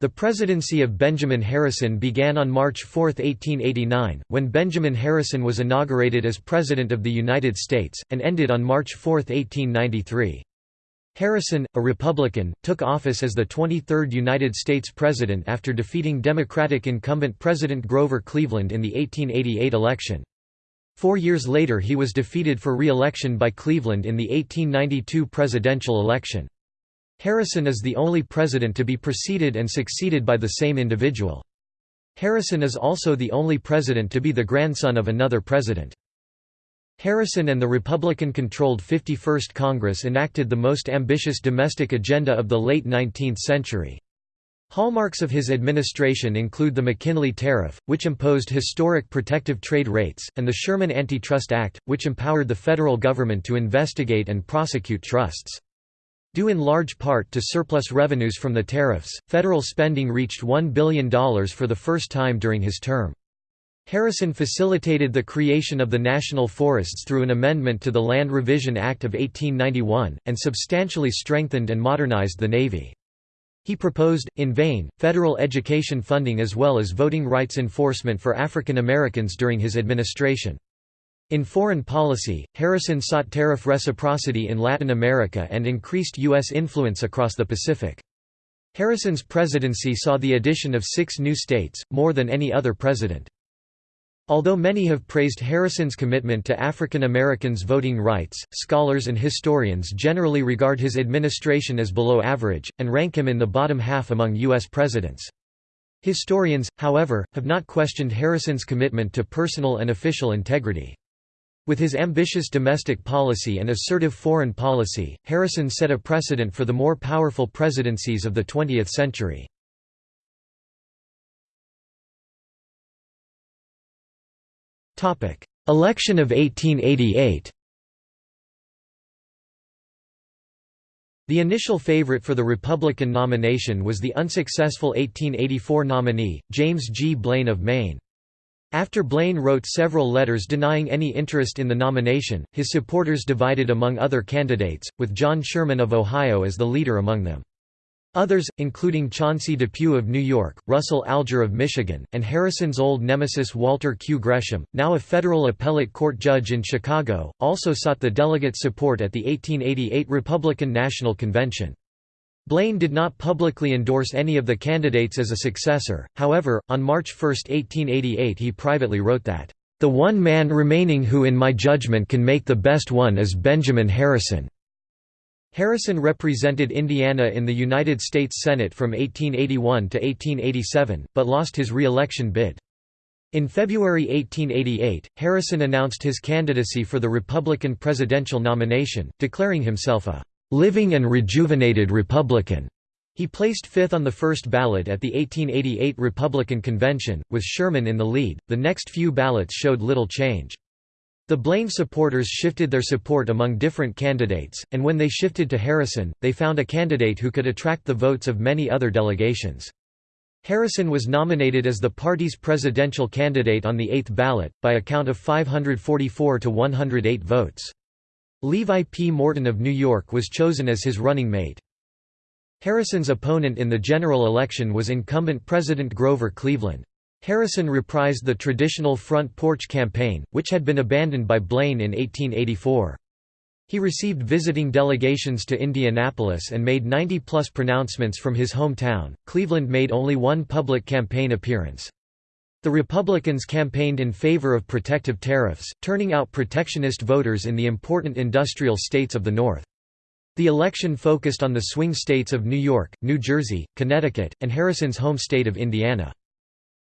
The presidency of Benjamin Harrison began on March 4, 1889, when Benjamin Harrison was inaugurated as President of the United States, and ended on March 4, 1893. Harrison, a Republican, took office as the 23rd United States President after defeating Democratic incumbent President Grover Cleveland in the 1888 election. Four years later he was defeated for re-election by Cleveland in the 1892 presidential election. Harrison is the only president to be preceded and succeeded by the same individual. Harrison is also the only president to be the grandson of another president. Harrison and the Republican-controlled 51st Congress enacted the most ambitious domestic agenda of the late 19th century. Hallmarks of his administration include the McKinley Tariff, which imposed historic protective trade rates, and the Sherman Antitrust Act, which empowered the federal government to investigate and prosecute trusts. Due in large part to surplus revenues from the tariffs, federal spending reached $1 billion for the first time during his term. Harrison facilitated the creation of the national forests through an amendment to the Land Revision Act of 1891, and substantially strengthened and modernized the Navy. He proposed, in vain, federal education funding as well as voting rights enforcement for African Americans during his administration. In foreign policy, Harrison sought tariff reciprocity in Latin America and increased U.S. influence across the Pacific. Harrison's presidency saw the addition of six new states, more than any other president. Although many have praised Harrison's commitment to African Americans' voting rights, scholars and historians generally regard his administration as below average, and rank him in the bottom half among U.S. presidents. Historians, however, have not questioned Harrison's commitment to personal and official integrity. With his ambitious domestic policy and assertive foreign policy, Harrison set a precedent for the more powerful presidencies of the 20th century. Election of 1888 The initial favorite for the Republican nomination was the unsuccessful 1884 nominee, James G. Blaine of Maine. After Blaine wrote several letters denying any interest in the nomination, his supporters divided among other candidates, with John Sherman of Ohio as the leader among them. Others, including Chauncey Depew of New York, Russell Alger of Michigan, and Harrison's old nemesis Walter Q. Gresham, now a federal appellate court judge in Chicago, also sought the delegate support at the 1888 Republican National Convention. Blaine did not publicly endorse any of the candidates as a successor, however, on March 1, 1888 he privately wrote that, "...the one man remaining who in my judgment can make the best one is Benjamin Harrison." Harrison represented Indiana in the United States Senate from 1881 to 1887, but lost his re-election bid. In February 1888, Harrison announced his candidacy for the Republican presidential nomination, declaring himself a living and rejuvenated Republican. He placed fifth on the first ballot at the 1888 Republican Convention, with Sherman in the lead. The next few ballots showed little change. The Blaine supporters shifted their support among different candidates, and when they shifted to Harrison, they found a candidate who could attract the votes of many other delegations. Harrison was nominated as the party's presidential candidate on the eighth ballot, by a count of 544 to 108 votes. Levi P. Morton of New York was chosen as his running mate. Harrison's opponent in the general election was incumbent President Grover Cleveland. Harrison reprised the traditional front porch campaign, which had been abandoned by Blaine in 1884. He received visiting delegations to Indianapolis and made 90-plus pronouncements from his hometown. Cleveland made only one public campaign appearance. The Republicans campaigned in favor of protective tariffs, turning out protectionist voters in the important industrial states of the North. The election focused on the swing states of New York, New Jersey, Connecticut, and Harrison's home state of Indiana.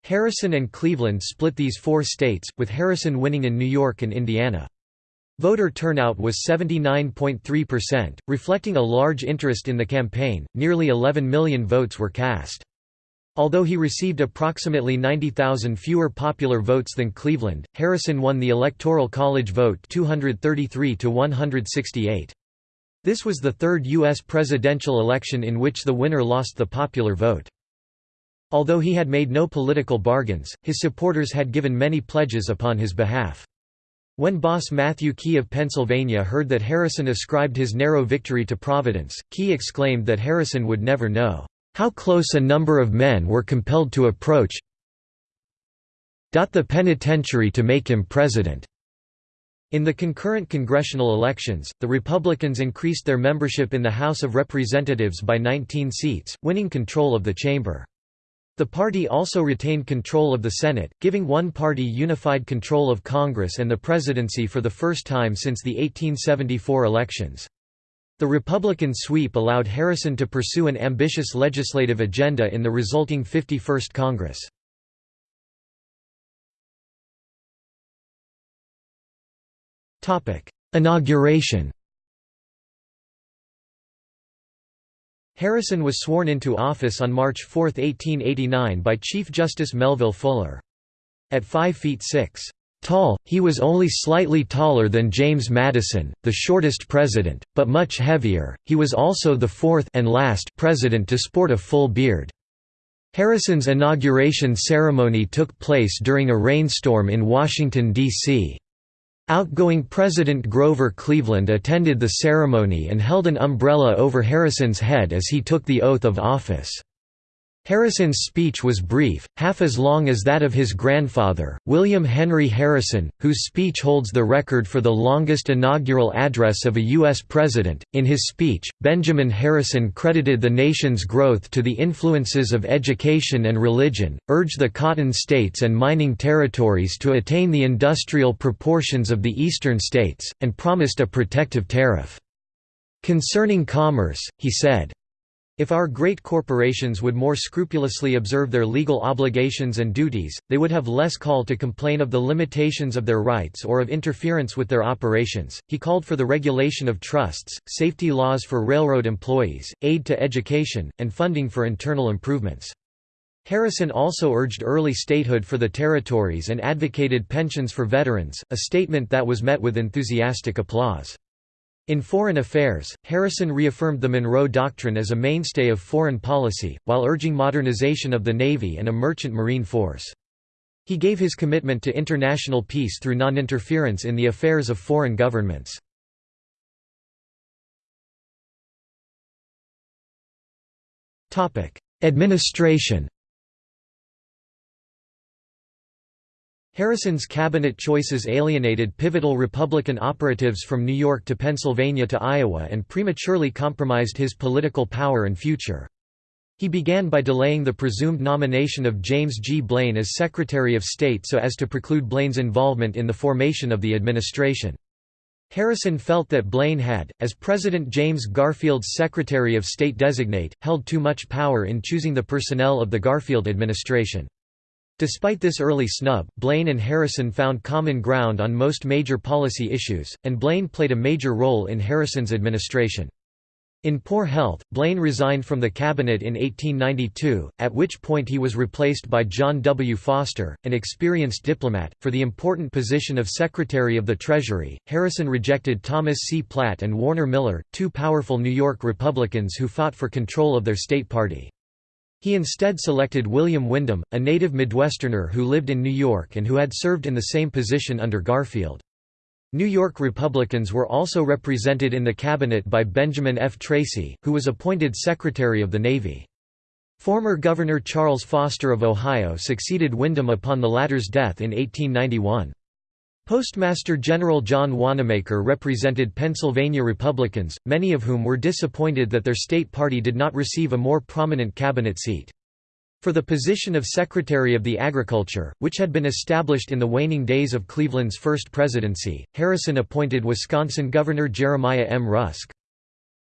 Harrison and Cleveland split these four states, with Harrison winning in New York and Indiana. Voter turnout was 79.3%, reflecting a large interest in the campaign, nearly 11 million votes were cast. Although he received approximately 90,000 fewer popular votes than Cleveland, Harrison won the Electoral College vote 233 to 168. This was the third U.S. presidential election in which the winner lost the popular vote. Although he had made no political bargains, his supporters had given many pledges upon his behalf. When boss Matthew Quay of Pennsylvania heard that Harrison ascribed his narrow victory to Providence, Quay exclaimed that Harrison would never know how close a number of men were compelled to approach the penitentiary to make him president. In the concurrent congressional elections, the Republicans increased their membership in the House of Representatives by 19 seats, winning control of the chamber. The party also retained control of the Senate, giving one party unified control of Congress and the presidency for the first time since the 1874 elections. The Republican sweep allowed Harrison to pursue an ambitious legislative agenda in the resulting 51st Congress. Inauguration Harrison was sworn into office on March 4, 1889 by Chief Justice Melville Fuller. At 5 feet 6 tall, he was only slightly taller than James Madison, the shortest president, but much heavier. He was also the fourth and last president to sport a full beard. Harrison's inauguration ceremony took place during a rainstorm in Washington, D.C. Outgoing President Grover Cleveland attended the ceremony and held an umbrella over Harrison's head as he took the oath of office. Harrison's speech was brief, half as long as that of his grandfather, William Henry Harrison, whose speech holds the record for the longest inaugural address of a U.S. president. In his speech, Benjamin Harrison credited the nation's growth to the influences of education and religion, urged the cotton states and mining territories to attain the industrial proportions of the eastern states, and promised a protective tariff. Concerning commerce, he said, if our great corporations would more scrupulously observe their legal obligations and duties, they would have less call to complain of the limitations of their rights or of interference with their operations. He called for the regulation of trusts, safety laws for railroad employees, aid to education, and funding for internal improvements. Harrison also urged early statehood for the territories and advocated pensions for veterans, a statement that was met with enthusiastic applause. In foreign affairs, Harrison reaffirmed the Monroe Doctrine as a mainstay of foreign policy, while urging modernization of the Navy and a merchant marine force. He gave his commitment to international peace through non-interference in the affairs of foreign governments. Administration Harrison's cabinet choices alienated pivotal Republican operatives from New York to Pennsylvania to Iowa and prematurely compromised his political power and future. He began by delaying the presumed nomination of James G. Blaine as Secretary of State so as to preclude Blaine's involvement in the formation of the administration. Harrison felt that Blaine had, as President James Garfield's Secretary of State designate, held too much power in choosing the personnel of the Garfield administration. Despite this early snub, Blaine and Harrison found common ground on most major policy issues, and Blaine played a major role in Harrison's administration. In poor health, Blaine resigned from the cabinet in 1892, at which point he was replaced by John W. Foster, an experienced diplomat. For the important position of Secretary of the Treasury, Harrison rejected Thomas C. Platt and Warner Miller, two powerful New York Republicans who fought for control of their state party. He instead selected William Windom, a native Midwesterner who lived in New York and who had served in the same position under Garfield. New York Republicans were also represented in the cabinet by Benjamin F. Tracy, who was appointed Secretary of the Navy. Former Governor Charles Foster of Ohio succeeded Windom upon the latter's death in 1891. Postmaster General John Wanamaker represented Pennsylvania Republicans, many of whom were disappointed that their state party did not receive a more prominent cabinet seat. For the position of Secretary of the Agriculture, which had been established in the waning days of Cleveland's first presidency, Harrison appointed Wisconsin Governor Jeremiah M. Rusk.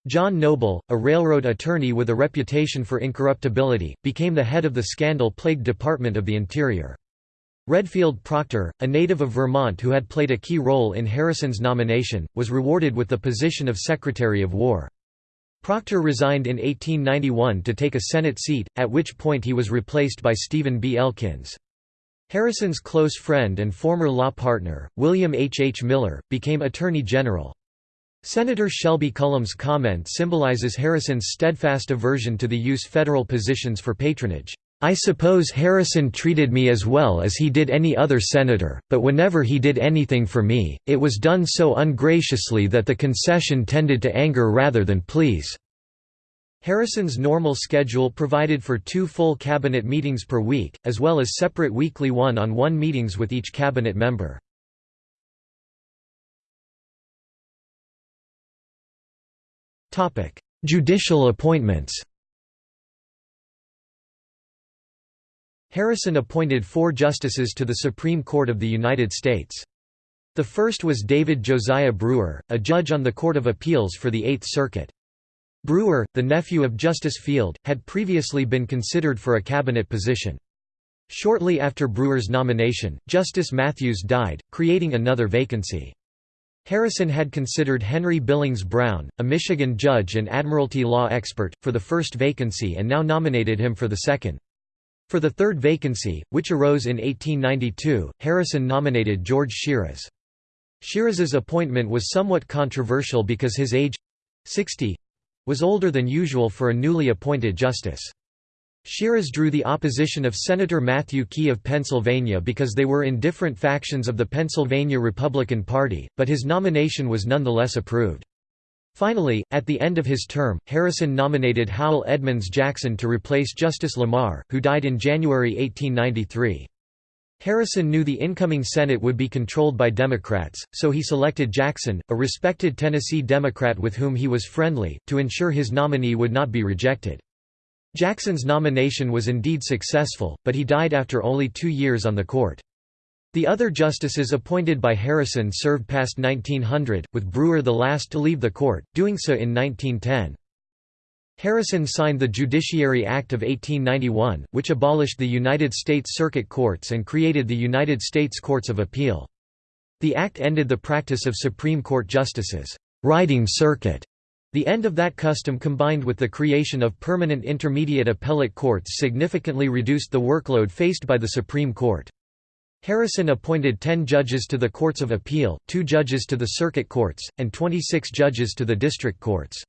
John Noble, a railroad attorney with a reputation for incorruptibility, became the head of the scandal-plagued Department of the Interior. Redfield Proctor, a native of Vermont who had played a key role in Harrison's nomination, was rewarded with the position of Secretary of War. Proctor resigned in 1891 to take a Senate seat, at which point he was replaced by Stephen B. Elkins. Harrison's close friend and former law partner, William H. H. Miller, became Attorney General. Senator Shelby Cullom's comment symbolizes Harrison's steadfast aversion to the use federal positions for patronage. I suppose Harrison treated me as well as he did any other senator, but whenever he did anything for me, it was done so ungraciously that the concession tended to anger rather than please." Harrison's normal schedule provided for two full cabinet meetings per week, as well as separate weekly one-on-one meetings with each cabinet member. Judicial appointments Harrison appointed four justices to the Supreme Court of the United States. The first was David Josiah Brewer, a judge on the Court of Appeals for the Eighth Circuit. Brewer, the nephew of Justice Field, had previously been considered for a cabinet position. Shortly after Brewer's nomination, Justice Matthews died, creating another vacancy. Harrison had considered Henry Billings Brown, a Michigan judge and admiralty law expert, for the first vacancy and now nominated him for the second. For the third vacancy, which arose in 1892, Harrison nominated George Shiras. Shiras's appointment was somewhat controversial because his age—60—was older than usual for a newly appointed justice. Shiras drew the opposition of Senator Matthew Quay of Pennsylvania because they were in different factions of the Pennsylvania Republican Party, but his nomination was nonetheless approved. Finally, at the end of his term, Harrison nominated Howell Edmonds Jackson to replace Justice Lamar, who died in January 1893. Harrison knew the incoming Senate would be controlled by Democrats, so he selected Jackson, a respected Tennessee Democrat with whom he was friendly, to ensure his nominee would not be rejected. Jackson's nomination was indeed successful, but he died after only two years on the court. The other justices appointed by Harrison served past 1900, with Brewer the last to leave the court, doing so in 1910. Harrison signed the Judiciary Act of 1891, which abolished the United States Circuit Courts and created the United States Courts of Appeal. The act ended the practice of Supreme Court justices' riding circuit the end of that custom combined with the creation of permanent intermediate appellate courts significantly reduced the workload faced by the Supreme Court. Harrison appointed 10 judges to the Courts of Appeal, 2 judges to the Circuit Courts, and 26 judges to the District Courts.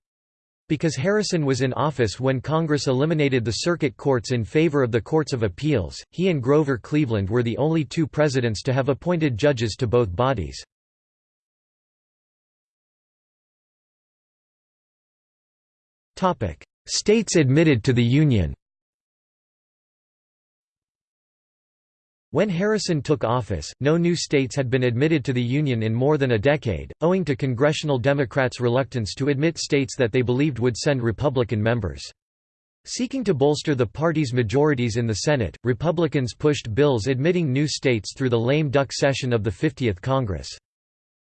Because Harrison was in office when Congress eliminated the circuit courts in favor of the Courts of Appeals, he and Grover Cleveland were the only two presidents to have appointed judges to both bodies. States admitted to the Union When Harrison took office, no new states had been admitted to the Union in more than a decade, owing to congressional Democrats' reluctance to admit states that they believed would send Republican members. Seeking to bolster the party's majorities in the Senate, Republicans pushed bills admitting new states through the lame duck session of the 50th Congress.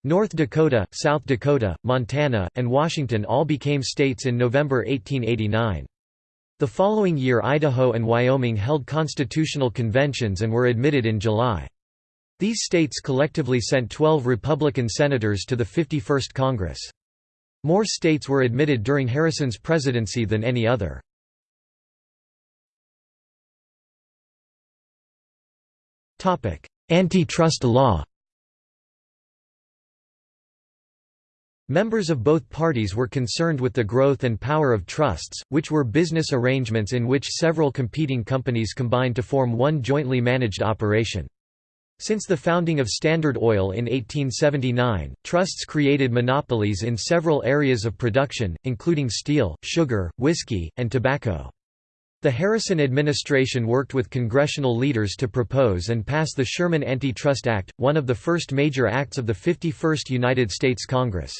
North Dakota, South Dakota, Montana, and Washington all became states in November 1889. The following year Idaho and Wyoming held constitutional conventions and were admitted in July. These states collectively sent 12 Republican senators to the 51st Congress. More states were admitted during Harrison's presidency than any other. Antitrust law Members of both parties were concerned with the growth and power of trusts, which were business arrangements in which several competing companies combined to form one jointly managed operation. Since the founding of Standard Oil in 1879, trusts created monopolies in several areas of production, including steel, sugar, whiskey, and tobacco. The Harrison administration worked with congressional leaders to propose and pass the Sherman Antitrust Act, one of the first major acts of the 51st United States Congress.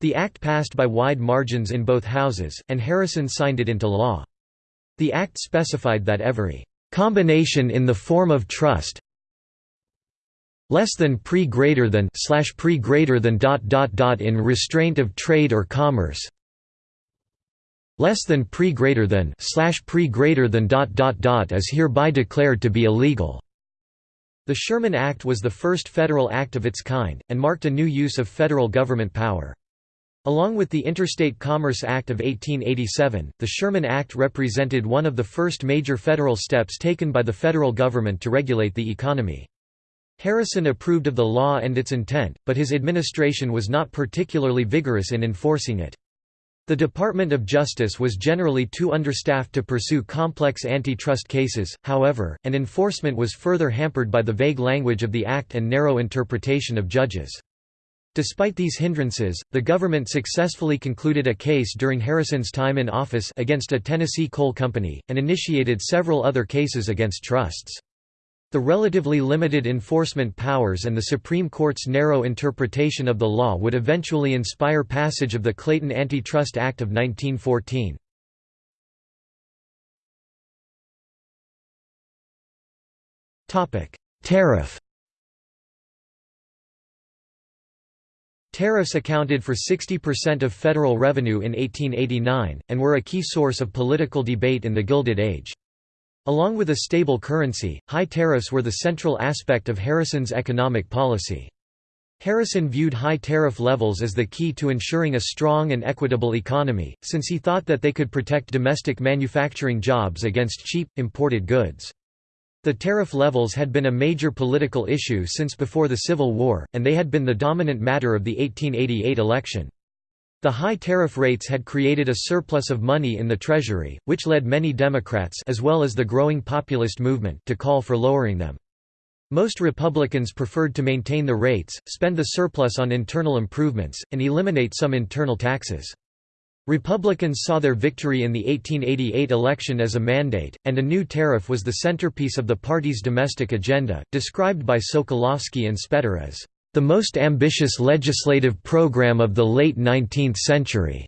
The act passed by wide margins in both houses, and Harrison signed it into law. The act specified that every combination in the form of trust less than pre greater than slash pre greater than dot dot dot in restraint of trade or commerce less than pre greater than slash pre greater than dot dot dot is hereby declared to be illegal. The Sherman Act was the first federal act of its kind, and marked a new use of federal government power. Along with the Interstate Commerce Act of 1887, the Sherman Act represented one of the first major federal steps taken by the federal government to regulate the economy. Harrison approved of the law and its intent, but his administration was not particularly vigorous in enforcing it. The Department of Justice was generally too understaffed to pursue complex antitrust cases, however, and enforcement was further hampered by the vague language of the Act and narrow interpretation of judges. Despite these hindrances, the government successfully concluded a case during Harrison's time in office against a Tennessee coal company, and initiated several other cases against trusts. The relatively limited enforcement powers and the Supreme Court's narrow interpretation of the law would eventually inspire passage of the Clayton Antitrust Act of 1914. Tariff Tariffs accounted for 60% of federal revenue in 1889, and were a key source of political debate in the Gilded Age. Along with a stable currency, high tariffs were the central aspect of Harrison's economic policy. Harrison viewed high tariff levels as the key to ensuring a strong and equitable economy, since he thought that they could protect domestic manufacturing jobs against cheap, imported goods. The tariff levels had been a major political issue since before the Civil War, and they had been the dominant matter of the 1888 election. The high tariff rates had created a surplus of money in the Treasury, which led many Democrats as well as the growing populist movement to call for lowering them. Most Republicans preferred to maintain the rates, spend the surplus on internal improvements, and eliminate some internal taxes. Republicans saw their victory in the 1888 election as a mandate, and a new tariff was the centerpiece of the party's domestic agenda, described by Socolofsky and Spetter as the most ambitious legislative program of the late 19th century.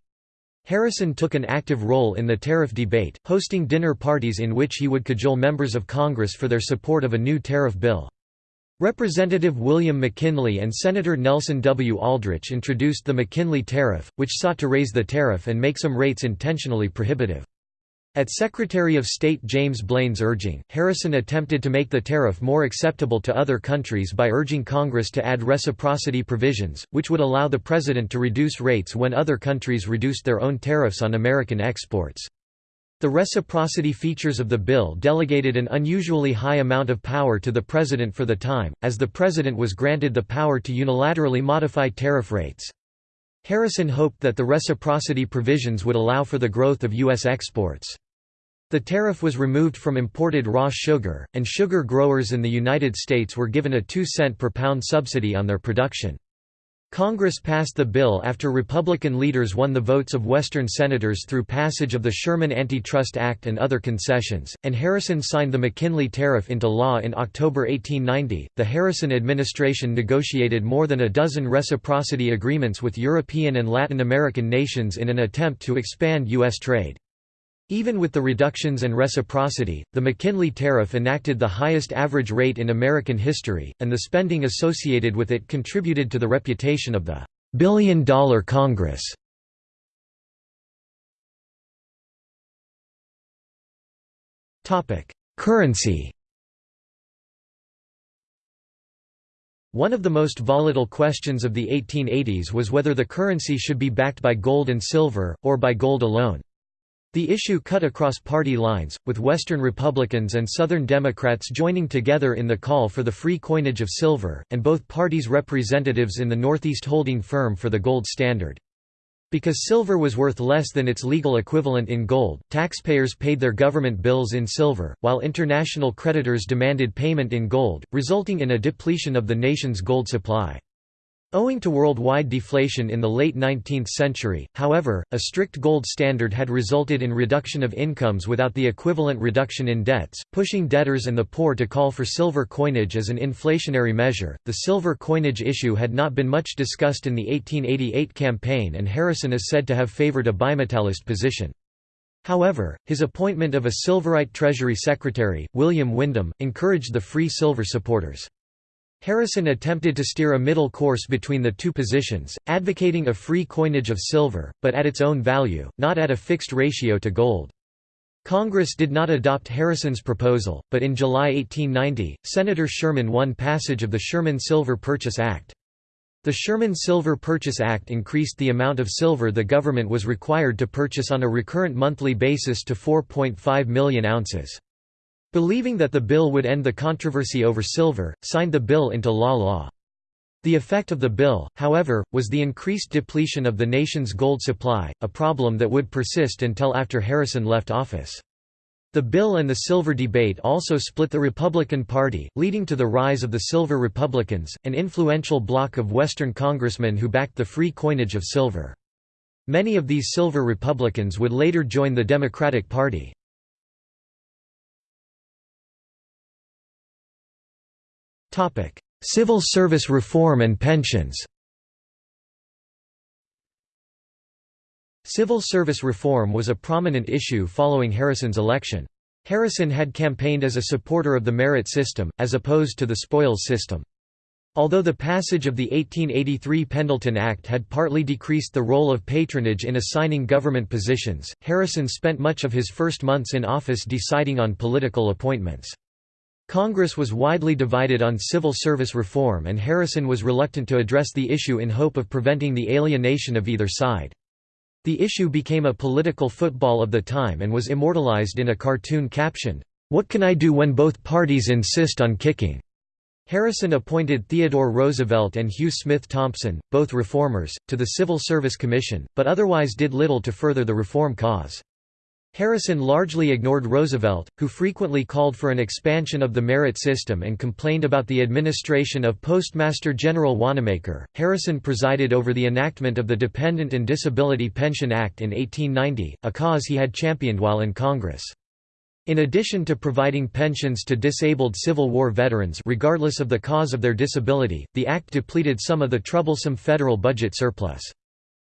Harrison took an active role in the tariff debate, hosting dinner parties in which he would cajole members of Congress for their support of a new tariff bill. Representative William McKinley and Senator Nelson W. Aldrich introduced the McKinley Tariff, which sought to raise the tariff and make some rates intentionally prohibitive. At Secretary of State James Blaines' urging, Harrison attempted to make the tariff more acceptable to other countries by urging Congress to add reciprocity provisions, which would allow the President to reduce rates when other countries reduced their own tariffs on American exports. The reciprocity features of the bill delegated an unusually high amount of power to the President for the time, as the President was granted the power to unilaterally modify tariff rates. Harrison hoped that the reciprocity provisions would allow for the growth of U.S. exports. The tariff was removed from imported raw sugar, and sugar growers in the United States were given a 2 cent per pound subsidy on their production. Congress passed the bill after Republican leaders won the votes of Western senators through passage of the Sherman Antitrust Act and other concessions, and Harrison signed the McKinley Tariff into law in October 1890. The Harrison administration negotiated more than a dozen reciprocity agreements with European and Latin American nations in an attempt to expand U.S. trade. Even with the reductions and reciprocity, the McKinley Tariff enacted the highest average rate in American history, and the spending associated with it contributed to the reputation of the Billion Dollar Congress. Currency One of the most volatile questions of the 1880s was whether the currency should be backed by gold and silver, or by gold alone. The issue cut across party lines, with Western Republicans and Southern Democrats joining together in the call for the free coinage of silver, and both parties' representatives in the Northeast holding firm for the gold standard. Because silver was worth less than its legal equivalent in gold, taxpayers paid their government bills in silver, while international creditors demanded payment in gold, resulting in a depletion of the nation's gold supply. Owing to worldwide deflation in the late 19th century, however, a strict gold standard had resulted in reduction of incomes without the equivalent reduction in debts, pushing debtors and the poor to call for silver coinage as an inflationary measure. The silver coinage issue had not been much discussed in the 1888 campaign, and Harrison is said to have favored a bimetallist position. However, his appointment of a Silverite Treasury Secretary, William Windom, encouraged the free silver supporters. Harrison attempted to steer a middle course between the two positions, advocating a free coinage of silver, but at its own value, not at a fixed ratio to gold. Congress did not adopt Harrison's proposal, but in July 1890, Senator Sherman won passage of the Sherman Silver Purchase Act. The Sherman Silver Purchase Act increased the amount of silver the government was required to purchase on a recurrent monthly basis to 4.5 million ounces. Believing that the bill would end the controversy over silver, signed the bill into law law. The effect of the bill, however, was the increased depletion of the nation's gold supply, a problem that would persist until after Harrison left office. The bill and the silver debate also split the Republican Party, leading to the rise of the Silver Republicans, an influential bloc of Western congressmen who backed the free coinage of silver. Many of these Silver Republicans would later join the Democratic Party. Civil service reform and pensions Civil service reform was a prominent issue following Harrison's election. Harrison had campaigned as a supporter of the merit system, as opposed to the spoils system. Although the passage of the 1883 Pendleton Act had partly decreased the role of patronage in assigning government positions, Harrison spent much of his first months in office deciding on political appointments. Congress was widely divided on civil service reform and Harrison was reluctant to address the issue in hope of preventing the alienation of either side. The issue became a political football of the time and was immortalized in a cartoon captioned, "'What can I do when both parties insist on kicking?' Harrison appointed Theodore Roosevelt and Hugh Smith Thompson, both reformers, to the Civil Service Commission, but otherwise did little to further the reform cause. Harrison largely ignored Roosevelt, who frequently called for an expansion of the merit system and complained about the administration of Postmaster General Wanamaker. Harrison presided over the enactment of the Dependent and Disability Pension Act in 1890, a cause he had championed while in Congress. In addition to providing pensions to disabled Civil War veterans regardless of the cause of their disability, the act depleted some of the troublesome federal budget surplus.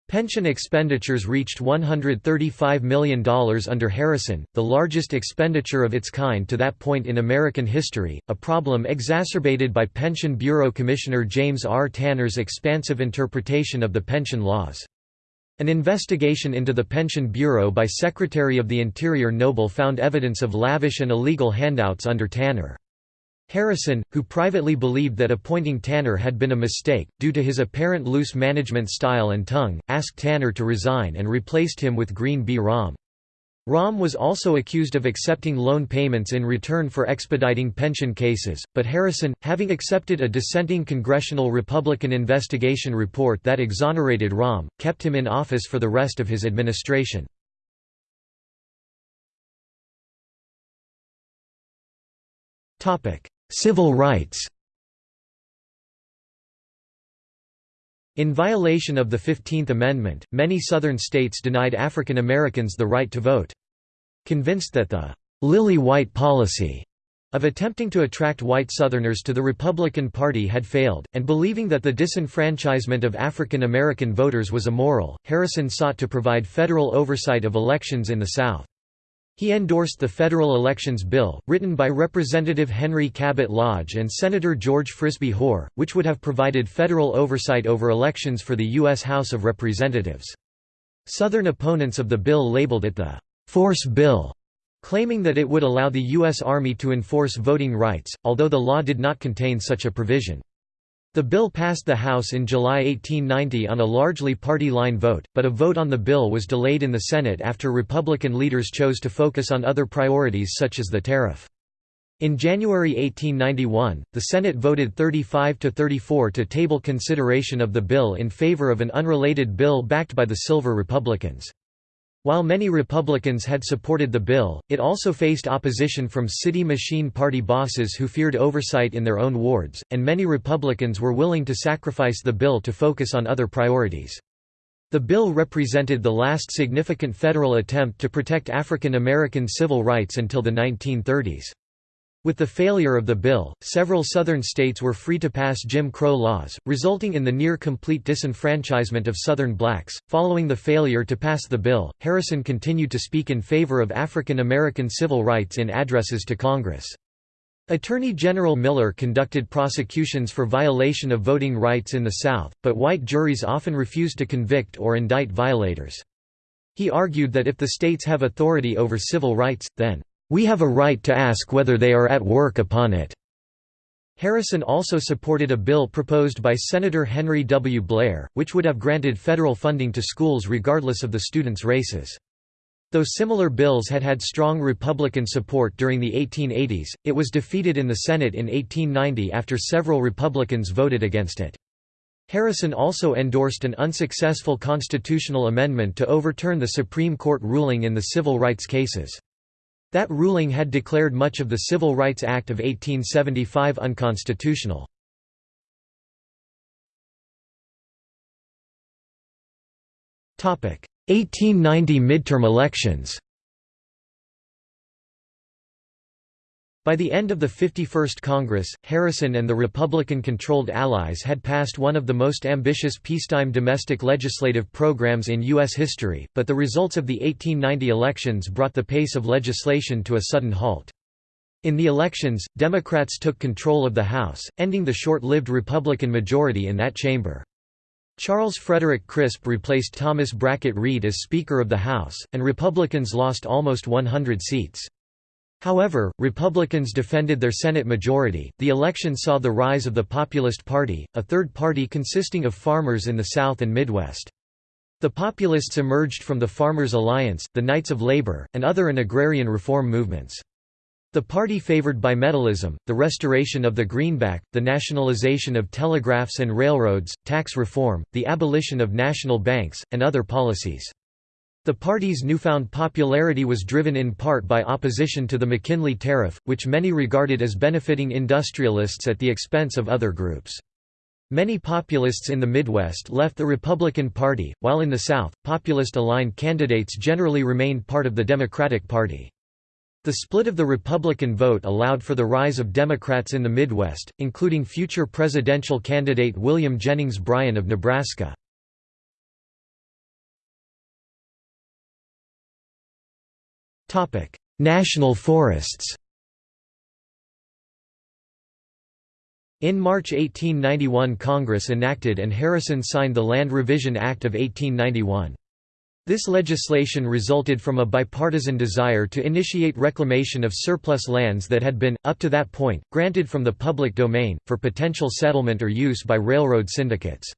Pension expenditures reached $135 million under Harrison, the largest expenditure of its kind to that point in American history, a problem exacerbated by Pension Bureau Commissioner James R. Tanner's expansive interpretation of the pension laws. An investigation into the Pension Bureau by Secretary of the Interior Noble found evidence of lavish and illegal handouts under Tanner. Harrison, who privately believed that appointing Tanner had been a mistake, due to his apparent loose management style and tongue, asked Tanner to resign and replaced him with Green B. Raum. Raum was also accused of accepting loan payments in return for expediting pension cases, but Harrison, having accepted a dissenting congressional Republican investigation report that exonerated Raum, kept him in office for the rest of his administration. Civil rights In violation of the Fifteenth Amendment, many Southern states denied African Americans the right to vote. Convinced that the «lily-white policy» of attempting to attract white Southerners to the Republican Party had failed, and believing that the disenfranchisement of African American voters was immoral, Harrison sought to provide federal oversight of elections in the South. He endorsed the Federal Elections Bill, written by Representative Henry Cabot Lodge and Senator George Frisbee Hoar, which would have provided federal oversight over elections for the U.S. House of Representatives. Southern opponents of the bill labeled it the «force bill», claiming that it would allow the U.S. Army to enforce voting rights, although the law did not contain such a provision. The bill passed the House in July 1890 on a largely party-line vote, but a vote on the bill was delayed in the Senate after Republican leaders chose to focus on other priorities such as the tariff. In January 1891, the Senate voted 35 to 34 to table consideration of the bill in favor of an unrelated bill backed by the Silver Republicans. While many Republicans had supported the bill, it also faced opposition from city machine party bosses who feared oversight in their own wards, and many Republicans were willing to sacrifice the bill to focus on other priorities. The bill represented the last significant federal attempt to protect African American civil rights until the 1930s. With the failure of the bill, several Southern states were free to pass Jim Crow laws, resulting in the near complete disenfranchisement of Southern blacks. Following the failure to pass the bill, Harrison continued to speak in favor of African American civil rights in addresses to Congress. Attorney General Miller conducted prosecutions for violation of voting rights in the South, but white juries often refused to convict or indict violators. He argued that if the states have authority over civil rights, then we have a right to ask whether they are at work upon it." Harrison also supported a bill proposed by Senator Henry W. Blair, which would have granted federal funding to schools regardless of the students' races. Though similar bills had had strong Republican support during the 1880s, it was defeated in the Senate in 1890 after several Republicans voted against it. Harrison also endorsed an unsuccessful constitutional amendment to overturn the Supreme Court ruling in the civil rights cases. That ruling had declared much of the Civil Rights Act of 1875 unconstitutional. Topic: 1890 midterm elections By the end of the 51st Congress, Harrison and the Republican-controlled Allies had passed one of the most ambitious peacetime domestic legislative programs in U.S. history, but the results of the 1890 elections brought the pace of legislation to a sudden halt. In the elections, Democrats took control of the House, ending the short-lived Republican majority in that chamber. Charles Frederick Crisp replaced Thomas Brackett Reed as Speaker of the House, and Republicans lost almost 100 seats. However, Republicans defended their Senate majority. The election saw the rise of the Populist Party, a third party consisting of farmers in the South and Midwest. The Populists emerged from the Farmers' Alliance, the Knights of Labor, and other agrarian reform movements. The party favored bimetallism, the restoration of the greenback, the nationalization of telegraphs and railroads, tax reform, the abolition of national banks, and other policies. The party's newfound popularity was driven in part by opposition to the McKinley Tariff, which many regarded as benefiting industrialists at the expense of other groups. Many populists in the Midwest left the Republican Party, while in the South, populist-aligned candidates generally remained part of the Democratic Party. The split of the Republican vote allowed for the rise of Democrats in the Midwest, including future presidential candidate William Jennings Bryan of Nebraska. National forests In March 1891 Congress enacted and Harrison signed the Land Revision Act of 1891. This legislation resulted from a bipartisan desire to initiate reclamation of surplus lands that had been, up to that point, granted from the public domain, for potential settlement or use by railroad syndicates.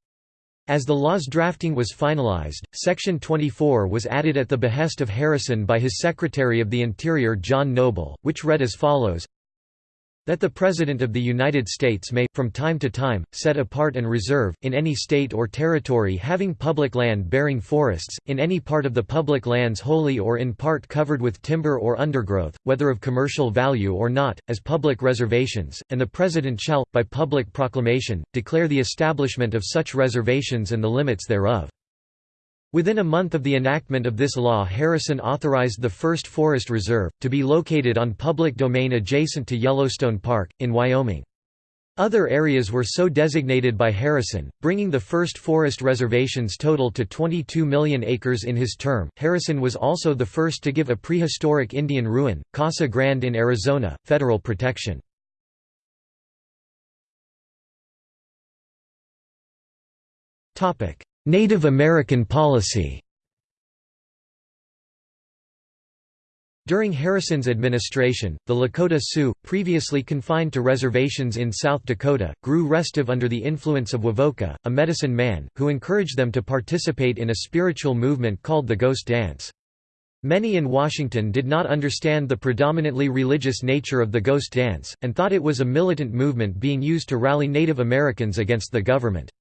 As the law's drafting was finalized, Section 24 was added at the behest of Harrison by his Secretary of the Interior John Noble, which read as follows that the President of the United States may, from time to time, set apart and reserve, in any state or territory having public land bearing forests, in any part of the public lands wholly or in part covered with timber or undergrowth, whether of commercial value or not, as public reservations, and the President shall, by public proclamation, declare the establishment of such reservations and the limits thereof. Within a month of the enactment of this law Harrison authorized the first forest reserve, to be located on public domain adjacent to Yellowstone Park, in Wyoming. Other areas were so designated by Harrison, bringing the first forest reservations total to 22 million acres in his term. Harrison was also the first to give a prehistoric Indian ruin, Casa Grande in Arizona, federal protection. Native American policy During Harrison's administration, the Lakota Sioux, previously confined to reservations in South Dakota, grew restive under the influence of Wovoka, a medicine man, who encouraged them to participate in a spiritual movement called the Ghost Dance. Many in Washington did not understand the predominantly religious nature of the Ghost Dance, and thought it was a militant movement being used to rally Native Americans against the government.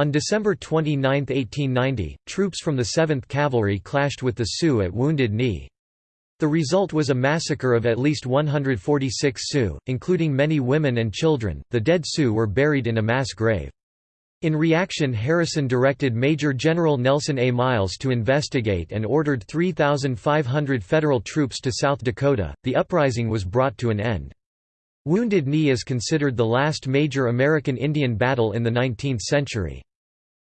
On December 29, 1890, troops from the 7th Cavalry clashed with the Sioux at Wounded Knee. The result was a massacre of at least 146 Sioux, including many women and children. The dead Sioux were buried in a mass grave. In reaction Harrison directed Major General Nelson A. Miles to investigate and ordered 3,500 federal troops to South Dakota. The uprising was brought to an end. Wounded Knee is considered the last major American Indian battle in the 19th century.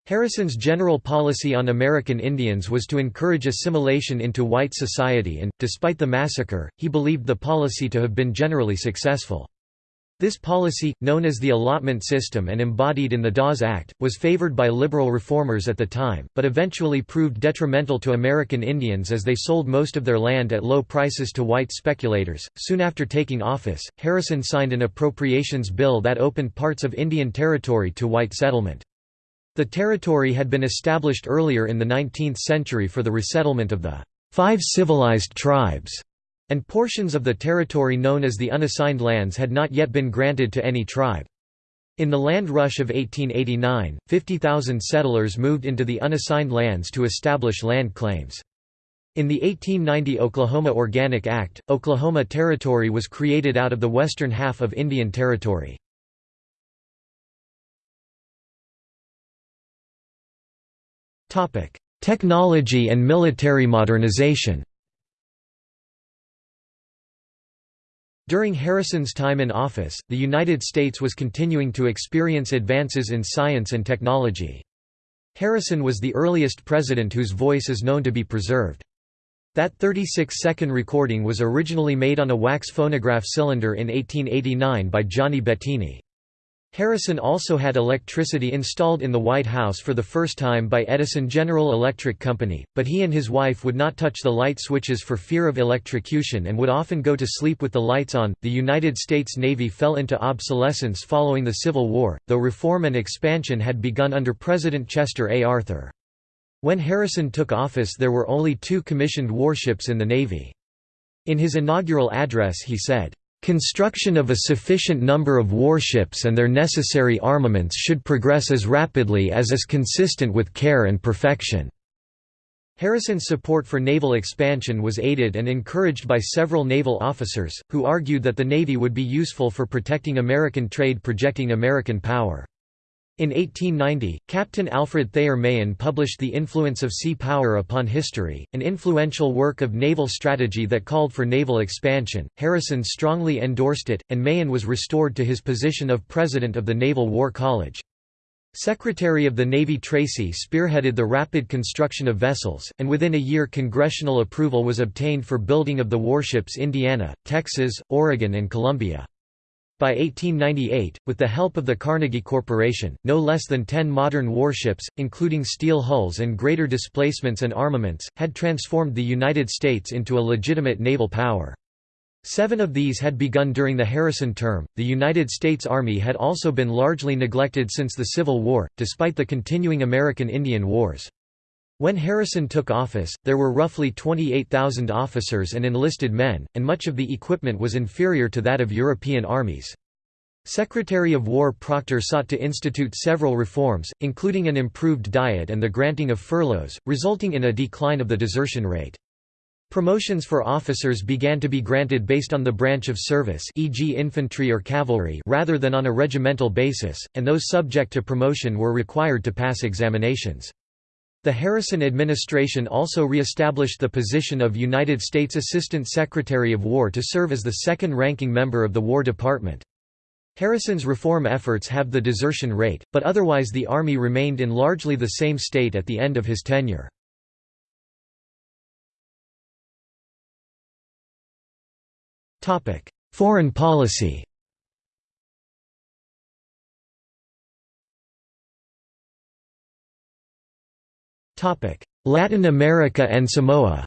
Harrison's general policy on American Indians was to encourage assimilation into white society and, despite the massacre, he believed the policy to have been generally successful. This policy, known as the allotment system and embodied in the Dawes Act, was favored by liberal reformers at the time, but eventually proved detrimental to American Indians as they sold most of their land at low prices to white speculators. Soon after taking office, Harrison signed an appropriations bill that opened parts of Indian Territory to white settlement. The territory had been established earlier in the 19th century for the resettlement of the five civilized tribes and portions of the territory known as the unassigned lands had not yet been granted to any tribe. In the land rush of 1889, 50,000 settlers moved into the unassigned lands to establish land claims. In the 1890 Oklahoma Organic Act, Oklahoma Territory was created out of the western half of Indian Territory. Technology and military modernization During Harrison's time in office, the United States was continuing to experience advances in science and technology. Harrison was the earliest president whose voice is known to be preserved. That 36-second recording was originally made on a wax phonograph cylinder in 1889 by Gianni Bettini. Harrison also had electricity installed in the White House for the first time by Edison General Electric Company, but he and his wife would not touch the light switches for fear of electrocution and would often go to sleep with the lights on. The United States Navy fell into obsolescence following the Civil War, though reform and expansion had begun under President Chester A. Arthur. When Harrison took office there were only two commissioned warships in the Navy. In his inaugural address he said, Construction of a sufficient number of warships and their necessary armaments should progress as rapidly as is consistent with care and perfection." Harrison's support for naval expansion was aided and encouraged by several naval officers, who argued that the Navy would be useful for protecting American trade projecting American power. In 1890, Captain Alfred Thayer Mahan published The Influence of Sea Power Upon History, an influential work of naval strategy that called for naval expansion. Harrison strongly endorsed it, and Mahan was restored to his position of president of the Naval War College. Secretary of the Navy Tracy spearheaded the rapid construction of vessels, and within a year congressional approval was obtained for building of the warships Indiana, Texas, Oregon and Columbia. By 1898, with the help of the Carnegie Corporation, no less than ten modern warships, including steel hulls and greater displacements and armaments, had transformed the United States into a legitimate naval power. Seven of these had begun during the Harrison term. The United States Army had also been largely neglected since the Civil War, despite the continuing American Indian Wars. When Harrison took office, there were roughly 28,000 officers and enlisted men, and much of the equipment was inferior to that of European armies. Secretary of War Proctor sought to institute several reforms, including an improved diet and the granting of furloughs, resulting in a decline of the desertion rate. Promotions for officers began to be granted based on the branch of service e.g. infantry or cavalry rather than on a regimental basis, and those subject to promotion were required to pass examinations. The Harrison administration also re-established the position of United States Assistant Secretary of War to serve as the second-ranking member of the War Department. Harrison's reform efforts have the desertion rate, but otherwise the Army remained in largely the same state at the end of his tenure. Foreign policy Latin America and Samoa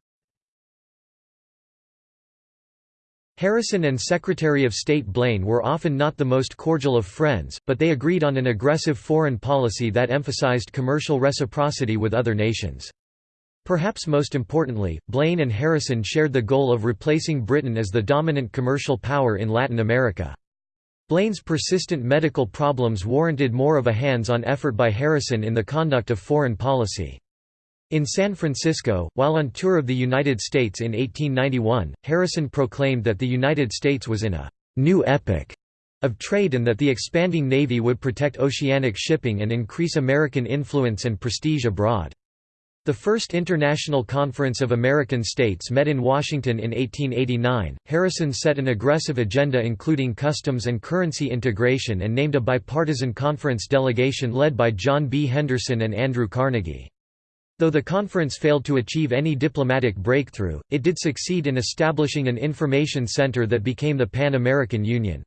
Harrison and Secretary of State Blaine were often not the most cordial of friends, but they agreed on an aggressive foreign policy that emphasized commercial reciprocity with other nations. Perhaps most importantly, Blaine and Harrison shared the goal of replacing Britain as the dominant commercial power in Latin America. Blaine's persistent medical problems warranted more of a hands-on effort by Harrison in the conduct of foreign policy. In San Francisco, while on tour of the United States in 1891, Harrison proclaimed that the United States was in a «new epoch» of trade and that the expanding Navy would protect oceanic shipping and increase American influence and prestige abroad. The first International Conference of American States met in Washington in 1889. Harrison set an aggressive agenda including customs and currency integration and named a bipartisan conference delegation led by John B. Henderson and Andrew Carnegie. Though the conference failed to achieve any diplomatic breakthrough, it did succeed in establishing an information center that became the Pan-American Union.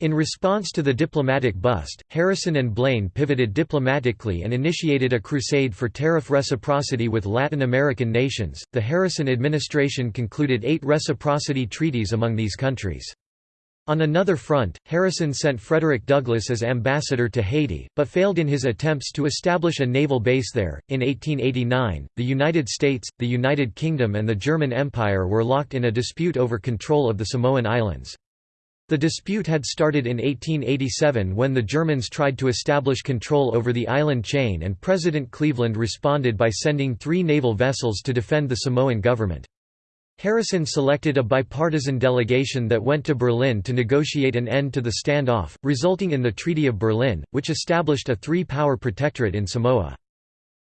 In response to the diplomatic bust, Harrison and Blaine pivoted diplomatically and initiated a crusade for tariff reciprocity with Latin American nations. The Harrison administration concluded eight reciprocity treaties among these countries. On another front, Harrison sent Frederick Douglass as ambassador to Haiti, but failed in his attempts to establish a naval base there. In 1889, the United States, the United Kingdom, and the German Empire were locked in a dispute over control of the Samoan Islands. The dispute had started in 1887 when the Germans tried to establish control over the island chain and President Cleveland responded by sending three naval vessels to defend the Samoan government. Harrison selected a bipartisan delegation that went to Berlin to negotiate an end to the standoff, resulting in the Treaty of Berlin, which established a three-power protectorate in Samoa.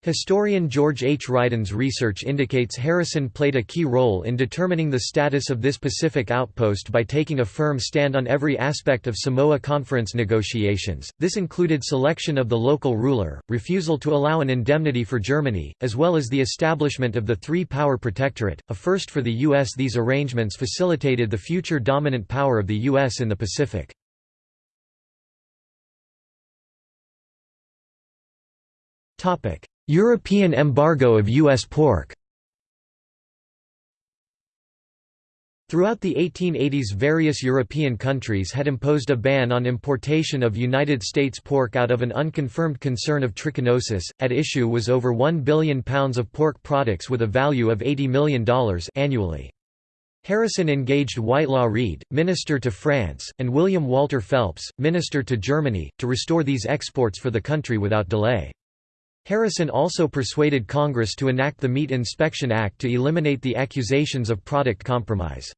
Historian George H. Ryden's research indicates Harrison played a key role in determining the status of this Pacific outpost by taking a firm stand on every aspect of Samoa Conference negotiations. This included selection of the local ruler, refusal to allow an indemnity for Germany, as well as the establishment of the three-power protectorate, a first for the U.S. These arrangements facilitated the future dominant power of the U.S. in the Pacific. Topic: European embargo of U.S. pork Throughout the 1880s various European countries had imposed a ban on importation of United States pork out of an unconfirmed concern of trichinosis. At issue was over 1 billion pounds of pork products with a value of $80 million annually. Harrison engaged Whitelaw Reid, minister to France, and William Walter Phelps, minister to Germany, to restore these exports for the country without delay. Harrison also persuaded Congress to enact the Meat Inspection Act to eliminate the accusations of product compromise.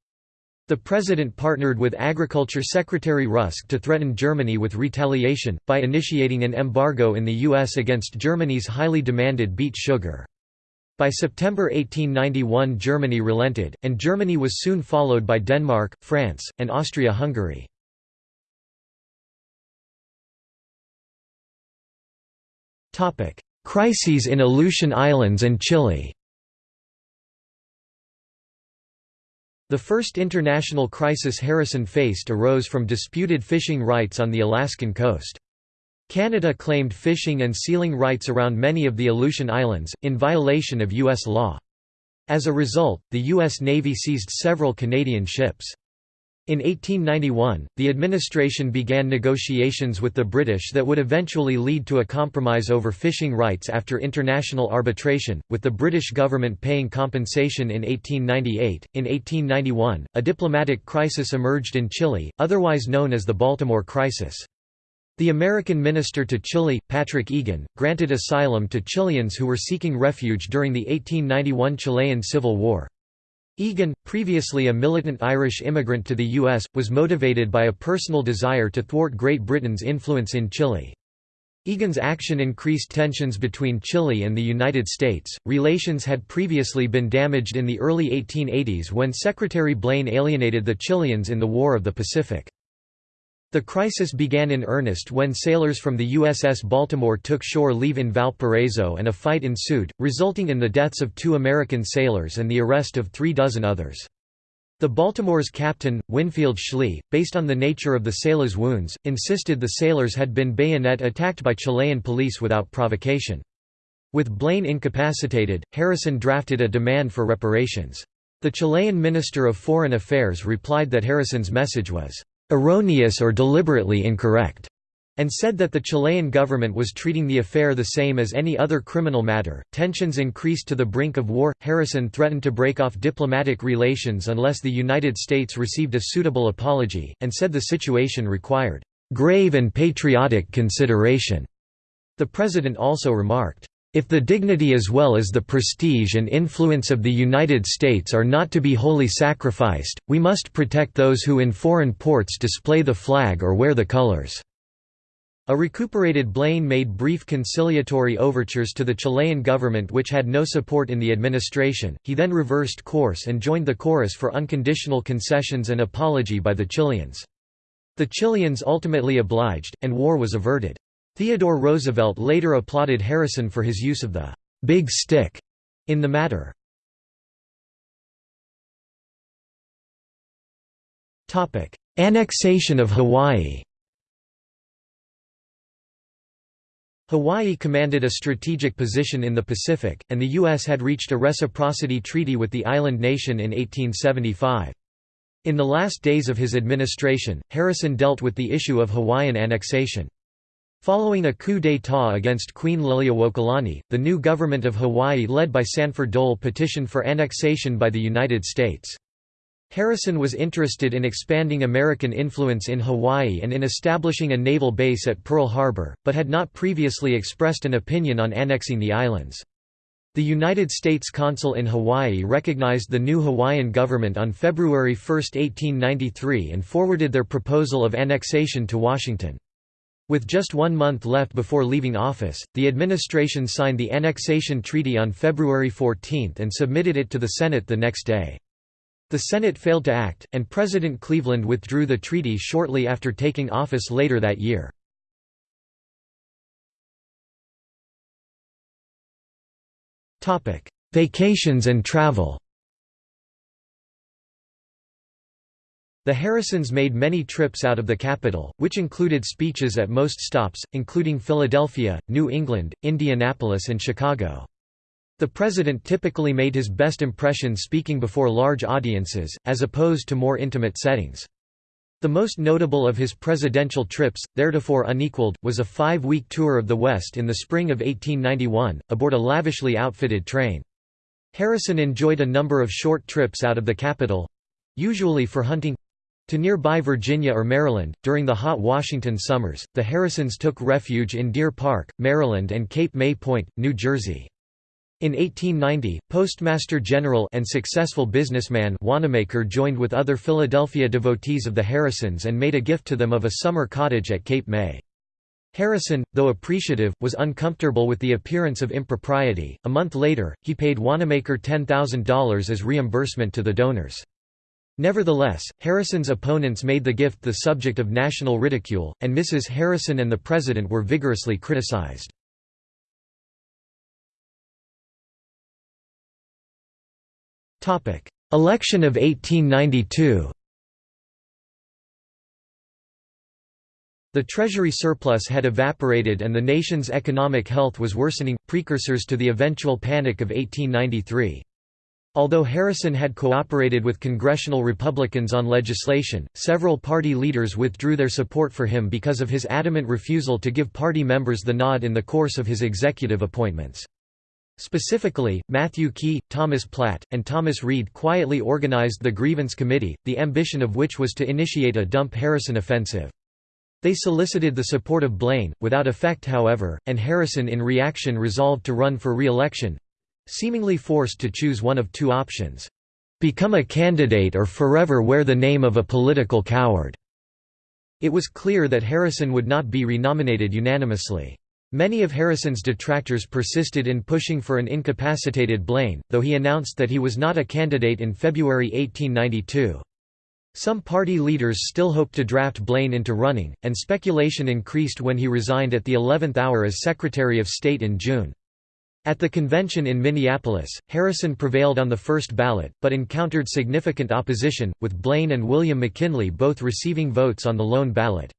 The president partnered with Agriculture Secretary Rusk to threaten Germany with retaliation, by initiating an embargo in the U.S. against Germany's highly demanded beet sugar. By September 1891 Germany relented, and Germany was soon followed by Denmark, France, and Austria-Hungary. Crises in Aleutian Islands and Chile The first international crisis Harrison faced arose from disputed fishing rights on the Alaskan coast. Canada claimed fishing and sealing rights around many of the Aleutian Islands, in violation of U.S. law. As a result, the U.S. Navy seized several Canadian ships. In 1891, the administration began negotiations with the British that would eventually lead to a compromise over fishing rights after international arbitration, with the British government paying compensation in 1898. In 1891, a diplomatic crisis emerged in Chile, otherwise known as the Baltimore Crisis. The American minister to Chile, Patrick Egan, granted asylum to Chileans who were seeking refuge during the 1891 Chilean Civil War. Egan, previously a militant Irish immigrant to the U.S., was motivated by a personal desire to thwart Great Britain's influence in Chile. Egan's action increased tensions between Chile and the United States. Relations had previously been damaged in the early 1880s when Secretary Blaine alienated the Chileans in the War of the Pacific. The crisis began in earnest when sailors from the USS Baltimore took shore leave in Valparaiso and a fight ensued, resulting in the deaths of two American sailors and the arrest of three dozen others. The Baltimore's captain, Winfield Schley, based on the nature of the sailors' wounds, insisted the sailors had been bayonet attacked by Chilean police without provocation. With Blaine incapacitated, Harrison drafted a demand for reparations. The Chilean Minister of Foreign Affairs replied that Harrison's message was erroneous or deliberately incorrect, and said that the Chilean government was treating the affair the same as any other criminal matter. Tensions increased to the brink of war. Harrison threatened to break off diplomatic relations unless the United States received a suitable apology, and said the situation required grave and patriotic consideration. The president also remarked, if the dignity as well as the prestige and influence of the United States are not to be wholly sacrificed, we must protect those who in foreign ports display the flag or wear the colors." A recuperated Blaine made brief conciliatory overtures to the Chilean government which had no support in the administration, he then reversed course and joined the chorus for unconditional concessions and apology by the Chileans. The Chileans ultimately obliged, and war was averted. Theodore Roosevelt later applauded Harrison for his use of the «big stick» in the matter. Annexation of Hawaii Hawaii commanded a strategic position in the Pacific, and the U.S. had reached a reciprocity treaty with the island nation in 1875. In the last days of his administration, Harrison dealt with the issue of Hawaiian annexation. Following a coup d'état against Queen Liliuokalani, the new government of Hawaii led by Sanford Dole petitioned for annexation by the United States. Harrison was interested in expanding American influence in Hawaii and in establishing a naval base at Pearl Harbor, but had not previously expressed an opinion on annexing the islands. The United States consul in Hawaii recognized the new Hawaiian government on February 1, 1893 and forwarded their proposal of annexation to Washington. With just one month left before leaving office, the administration signed the annexation treaty on February 14 and submitted it to the Senate the next day. The Senate failed to act, and President Cleveland withdrew the treaty shortly after taking office later that year. Vacations and travel The Harrisons made many trips out of the capital, which included speeches at most stops, including Philadelphia, New England, Indianapolis and Chicago. The president typically made his best impression speaking before large audiences, as opposed to more intimate settings. The most notable of his presidential trips, theretofore unequaled, was a five-week tour of the West in the spring of 1891, aboard a lavishly outfitted train. Harrison enjoyed a number of short trips out of the capital—usually for hunting—to nearby Virginia or Maryland. During the hot Washington summers, the Harrisons took refuge in Deer Park, Maryland and Cape May Point, New Jersey. In 1890, Postmaster General and successful businessman Wanamaker joined with other Philadelphia devotees of the Harrisons and made a gift to them of a summer cottage at Cape May. Harrison, though appreciative, was uncomfortable with the appearance of impropriety. A month later, he paid Wanamaker $10,000 as reimbursement to the donors. Nevertheless, Harrison's opponents made the gift the subject of national ridicule, and Mrs. Harrison and the president were vigorously criticized. Election of 1892 The Treasury surplus had evaporated and the nation's economic health was worsening, precursors to the eventual Panic of 1893. Although Harrison had cooperated with congressional Republicans on legislation, several party leaders withdrew their support for him because of his adamant refusal to give party members the nod in the course of his executive appointments. Specifically, Matthew Quay, Thomas Platt, and Thomas Reed quietly organized the Grievance Committee, the ambition of which was to initiate a dump Harrison offensive. They solicited the support of Blaine, without effect however, and Harrison in reaction resolved to run for re-election—seemingly forced to choose one of two options. Become a candidate or forever wear the name of a political coward. It was clear that Harrison would not be renominated unanimously. Many of Harrison's detractors persisted in pushing for an incapacitated Blaine, though he announced that he was not a candidate in February 1892. Some party leaders still hoped to draft Blaine into running, and speculation increased when he resigned at the 11th hour as Secretary of State in June. At the convention in Minneapolis, Harrison prevailed on the first ballot, but encountered significant opposition, with Blaine and William McKinley both receiving votes on the lone ballot.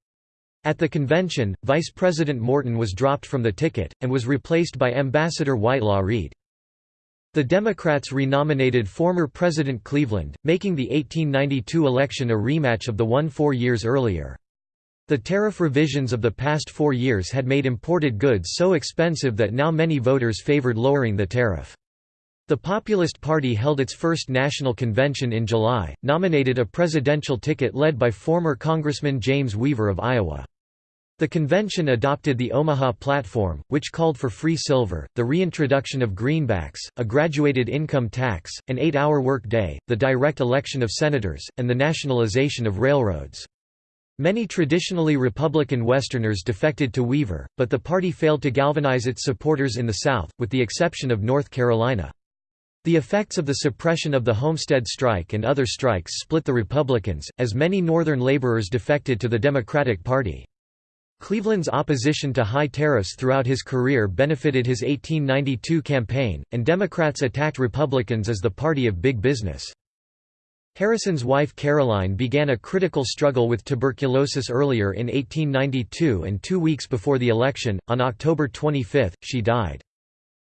At the convention, Vice President Morton was dropped from the ticket, and was replaced by Ambassador Whitelaw Reid. The Democrats renominated former President Cleveland, making the 1892 election a rematch of the one four years earlier. The tariff revisions of the past four years had made imported goods so expensive that now many voters favored lowering the tariff. The Populist Party held its first national convention in July, nominated a presidential ticket led by former Congressman James Weaver of Iowa. The convention adopted the Omaha Platform, which called for free silver, the reintroduction of greenbacks, a graduated income tax, an eight-hour work day, the direct election of senators, and the nationalization of railroads. Many traditionally Republican Westerners defected to Weaver, but the party failed to galvanize its supporters in the South, with the exception of North Carolina. The effects of the suppression of the Homestead strike and other strikes split the Republicans, as many Northern laborers defected to the Democratic Party. Cleveland's opposition to high tariffs throughout his career benefited his 1892 campaign, and Democrats attacked Republicans as the party of big business. Harrison's wife Caroline began a critical struggle with tuberculosis earlier in 1892 and two weeks before the election, on October 25, she died.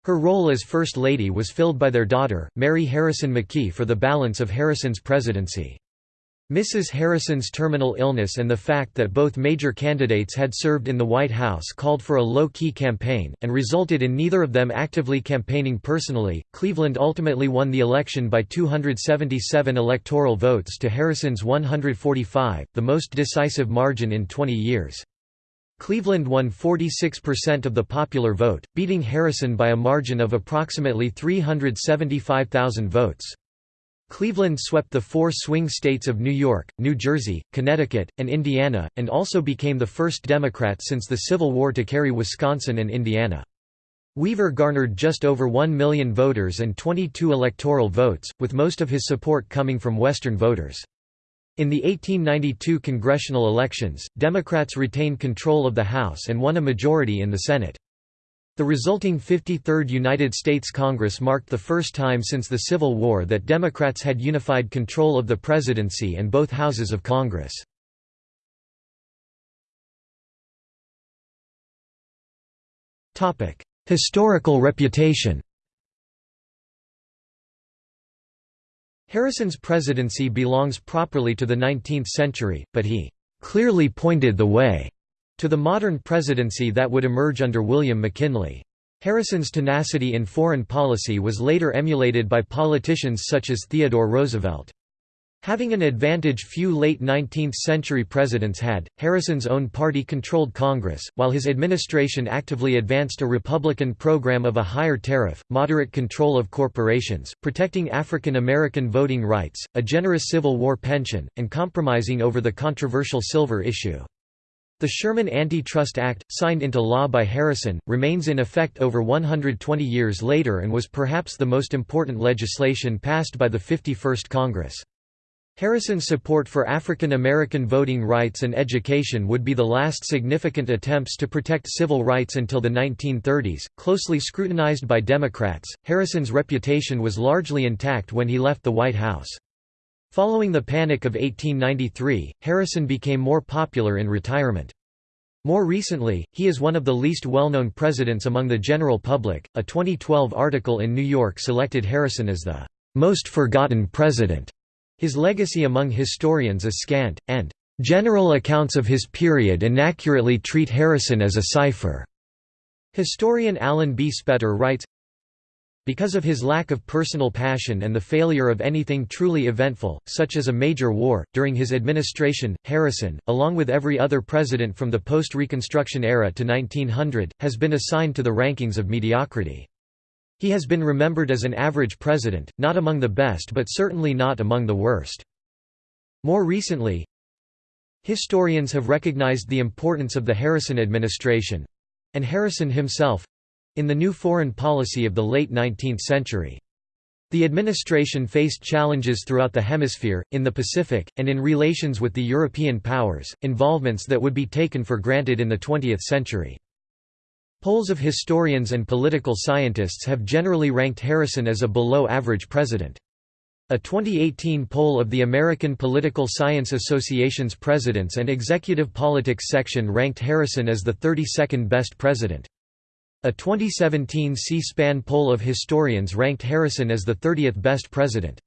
Her role as First Lady was filled by their daughter, Mary Harrison McKee for the balance of Harrison's presidency. Mrs. Harrison's terminal illness and the fact that both major candidates had served in the White House called for a low-key campaign, and resulted in neither of them actively campaigning personally. Cleveland ultimately won the election by 277 electoral votes to Harrison's 145, the most decisive margin in 20 years. Cleveland won 46% of the popular vote, beating Harrison by a margin of approximately 375,000 votes. Cleveland swept the four swing states of New York, New Jersey, Connecticut, and Indiana, and also became the first Democrat since the Civil War to carry Wisconsin and Indiana. Weaver garnered just over 1 million voters and 22 electoral votes, with most of his support coming from Western voters. In the 1892 congressional elections, Democrats retained control of the House and won a majority in the Senate. The resulting 53rd United States Congress marked the first time since the Civil War that Democrats had unified control of the presidency and both houses of Congress. Historical reputation Harrison's presidency belongs properly to the 19th century, but he "...clearly pointed the way." To the modern presidency that would emerge under William McKinley. Harrison's tenacity in foreign policy was later emulated by politicians such as Theodore Roosevelt. Having an advantage few late 19th-century presidents had, Harrison's own party controlled Congress, while his administration actively advanced a Republican program of a higher tariff, moderate control of corporations, protecting African American voting rights, a generous Civil War pension, and compromising over the controversial silver issue. The Sherman Antitrust Act, signed into law by Harrison, remains in effect over 120 years later and was perhaps the most important legislation passed by the 51st Congress. Harrison's support for African American voting rights and education would be the last significant attempts to protect civil rights until the 1930s. Closely scrutinized by Democrats, Harrison's reputation was largely intact when he left the White House. Following the Panic of 1893, Harrison became more popular in retirement. More recently, he is one of the least well-known presidents among the general public. A 2012 article in New York selected Harrison as the most forgotten president. His legacy among historians is scant, and general accounts of his period inaccurately treat Harrison as a cipher. Historian Alan B. Spetter writes, because of his lack of personal passion and the failure of anything truly eventful, such as a major war, during his administration, Harrison, along with every other president from the post-Reconstruction era to 1900, has been assigned to the rankings of mediocrity. He has been remembered as an average president, not among the best but certainly not among the worst. More recently, historians have recognized the importance of the Harrison administration—and Harrison himself, in the new foreign policy of the late 19th century. The administration faced challenges throughout the hemisphere, in the Pacific, and in relations with the European powers, involvements that would be taken for granted in the 20th century. Polls of historians and political scientists have generally ranked Harrison as a below-average president. A 2018 poll of the American Political Science Association's Presidents and Executive Politics section ranked Harrison as the 32nd best president. A 2017 C-SPAN poll of historians ranked Harrison as the 30th best president.